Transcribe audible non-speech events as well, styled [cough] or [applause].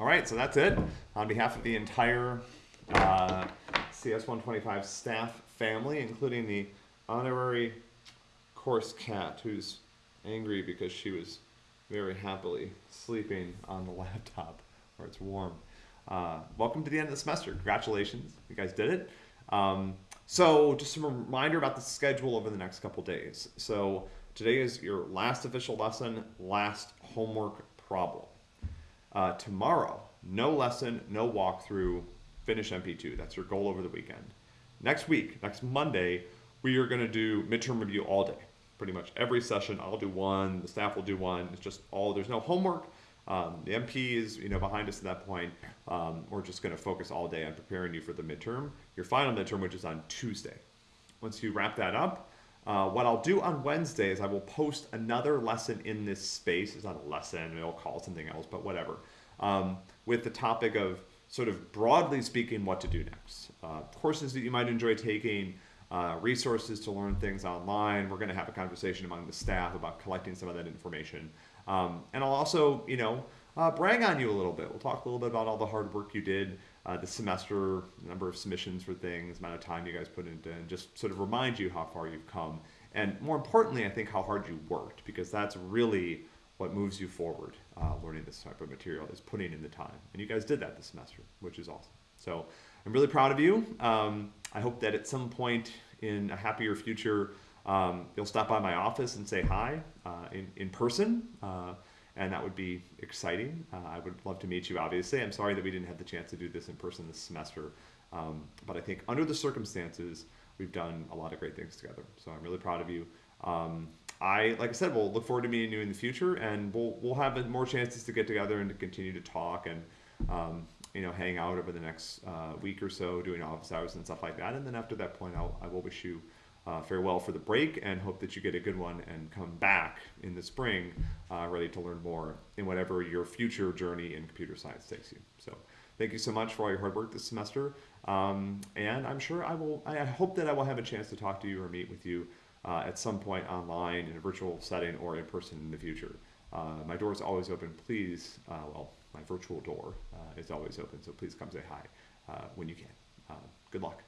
All right, so that's it. On behalf of the entire uh, CS 125 staff family, including the honorary course cat, who's angry because she was very happily sleeping on the [laughs] laptop where it's warm. Uh, welcome to the end of the semester. Congratulations, you guys did it. Um, so, just a reminder about the schedule over the next couple days. So, today is your last official lesson, last homework problem. Uh, tomorrow, no lesson, no walkthrough, finish MP2. That's your goal over the weekend. Next week, next Monday, we are going to do midterm review all day. Pretty much every session, I'll do one, the staff will do one. It's just all, there's no homework. Um, the MP is, you know, behind us at that point. Um, we're just going to focus all day on preparing you for the midterm, your final midterm, which is on Tuesday. Once you wrap that up, uh, what I'll do on Wednesday is I will post another lesson in this space. It's not a lesson, it'll call it something else, but whatever. Um, with the topic of sort of broadly speaking what to do next. Uh, courses that you might enjoy taking, uh, resources to learn things online. We're going to have a conversation among the staff about collecting some of that information. Um, and I'll also, you know, uh, brag on you a little bit. We'll talk a little bit about all the hard work you did uh, this semester, number of submissions for things, amount of time you guys put into, and just sort of remind you how far you've come. And more importantly, I think how hard you worked, because that's really what moves you forward uh, learning this type of material is putting in the time. And you guys did that this semester, which is awesome. So I'm really proud of you. Um, I hope that at some point in a happier future, um, you'll stop by my office and say hi uh, in, in person. Uh, and that would be exciting. Uh, I would love to meet you, obviously. I'm sorry that we didn't have the chance to do this in person this semester. Um, but I think under the circumstances, we've done a lot of great things together. So I'm really proud of you. Um, I, like I said, we'll look forward to meeting you in the future, and we'll we'll have more chances to get together and to continue to talk and um, you know hang out over the next uh, week or so, doing office hours and stuff like that. And then after that point, I'll, I will wish you uh, farewell for the break and hope that you get a good one and come back in the spring uh, ready to learn more in whatever your future journey in computer science takes you. So thank you so much for all your hard work this semester. Um, and I'm sure I will, I hope that I will have a chance to talk to you or meet with you uh, at some point online in a virtual setting or in person in the future. Uh, my door is always open. Please, uh, well, my virtual door uh, is always open, so please come say hi when you can. Good luck.